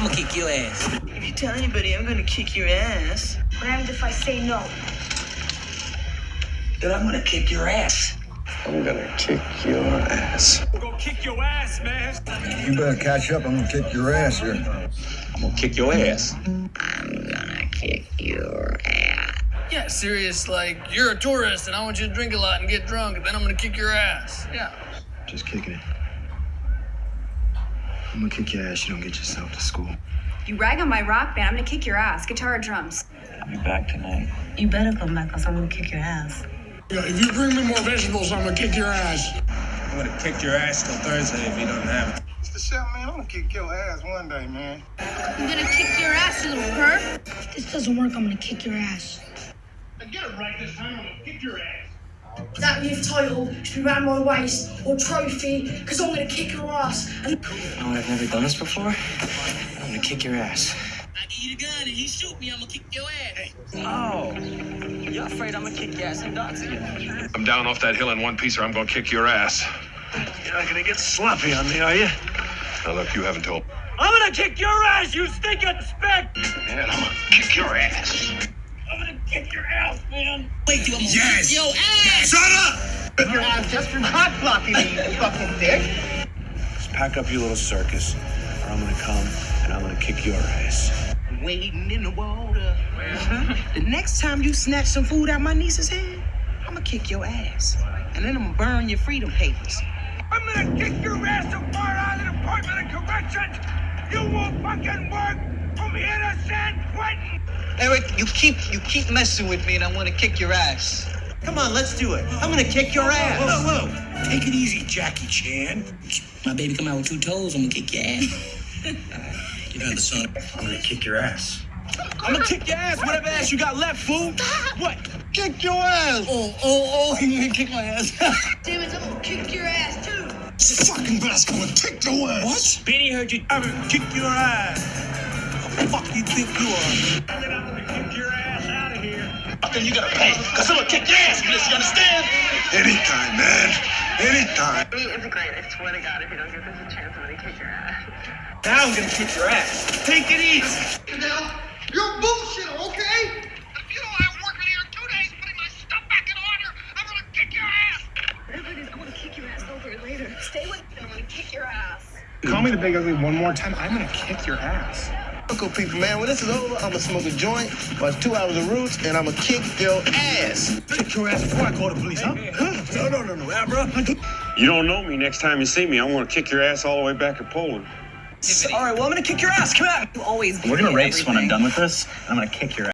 I'm gonna kick your ass. If you tell anybody, I'm gonna kick your ass. What happens if I say no? Then I'm gonna kick your ass. I'm gonna kick your ass. I'm gonna kick your ass, man. You better catch up. I'm gonna kick your ass here. I'm gonna kick your ass. I'm gonna kick your ass. Yeah, serious. Like you're a tourist, and I want you to drink a lot and get drunk, and then I'm gonna kick your ass. Yeah. Just kicking it. I'm gonna kick your ass. You don't get yourself to school. You rag on my rock band, I'm gonna kick your ass. Guitar or drums? I'll be back tonight. You better come back, cause I'm gonna kick your ass. Yeah, if you bring me more vegetables, I'm gonna kick your ass. I'm gonna kick your ass till Thursday if you don't have it. Mr. Chef, man, I'm gonna kick your ass one day, man. I'm gonna kick your ass, you little perv. If this doesn't work, I'm gonna kick your ass. I get it right this time. I'm gonna kick your ass. That youth title should be around my waist or trophy, because I'm gonna kick your ass. And You know? I've never done this before. I'm gonna kick your ass. I give you the gun and you shoot me, I'm gonna kick your ass. Oh. You're afraid I'm gonna kick your ass and dance again? I'm down off that hill in one piece or I'm gonna kick your ass. You're not gonna get sloppy on me, are you? Now look, you haven't told. I'm gonna kick your ass, you stinking speck! Yeah, I'm gonna kick your ass. I'm gonna kick your ass, man. Wait till I'm gonna Yes. kick your ass. Shut up! Kick your ass just for hot blocking me, you fucking dick. Just pack up your little circus, or I'm gonna come and I'm gonna kick your ass. Waiting in the water. Mm-hmm. The next time you snatch some food out my niece's hand, I'm gonna kick your ass. And then I'm gonna burn your freedom papers. I'm gonna kick your ass to Far Island Department of Corrections. You won't fucking work from here to San Quentin. Eric, you keep you keep messing with me, and I want to kick your ass. Come on, let's do it. I'm gonna kick your ass. Whoa, whoa. Take it easy, Jackie Chan. My baby come out with two toes. I'm gonna kick your ass. You know the son. I'm gonna kick your ass. I'm gonna kick your ass, whatever ass you got left, fool. What? Kick your ass. Oh, oh, oh! You're gonna kick my ass. damn it, I'm gonna kick your ass too. Fucking bastard, I'm gonna kick your ass. What? Benny heard you. I'm gonna kick your ass. Who the fuck you think you are? Here. Then you gotta pay, cause I'm gonna kick your ass for this, you understand? Anytime, man. Anytime. Integrate, I swear to God, if you don't give this a chance, I'm gonna kick your ass. Now I'm gonna kick your ass. Take it easy. Now, you're bullshit, okay? If you don't have work in here in two days putting my stuff back in order, I'm gonna kick your ass. Everybody's gonna kick your ass over it later. Stay with me, I'm gonna kick your ass. Call me the big ugly one more time, I'm gonna kick your ass. Uncle people, man, when this is over, I'm gonna smoke a joint, watch two hours of roots, and I'm gonna kick your ass. Kick your ass before I call the police, huh? Huh? No, no, no, no, Abra. You don't know me. Next time you see me, I'm gonna kick your ass all the way back to Poland. All right, well, I'm gonna kick your ass. Come out. You always We're gonna race when I'm done with this. I'm gonna kick your ass.